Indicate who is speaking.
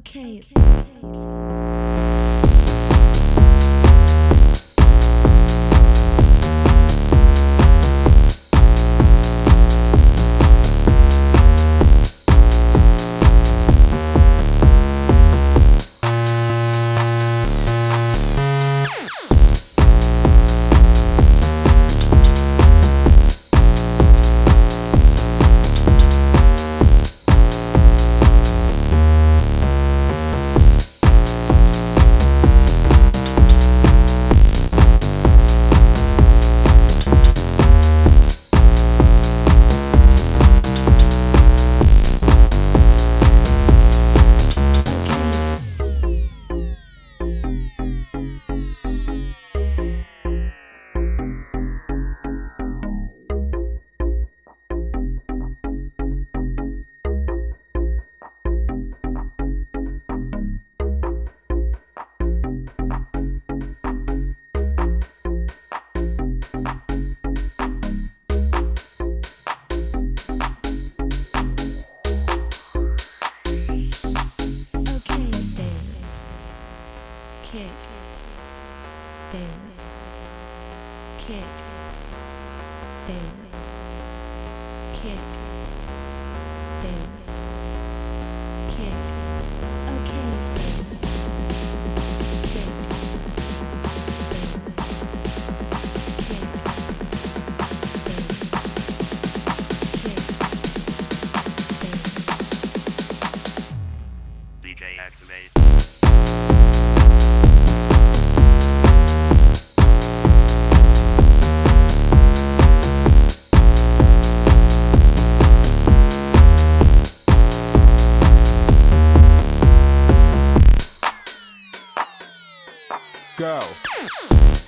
Speaker 1: Okay. Okay. Kick. Dance. Kick.
Speaker 2: go.